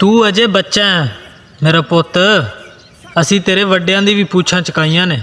تجے بچہ میرا پوت اصل تیرے وڈیاں بھی پوچھا چکائی نے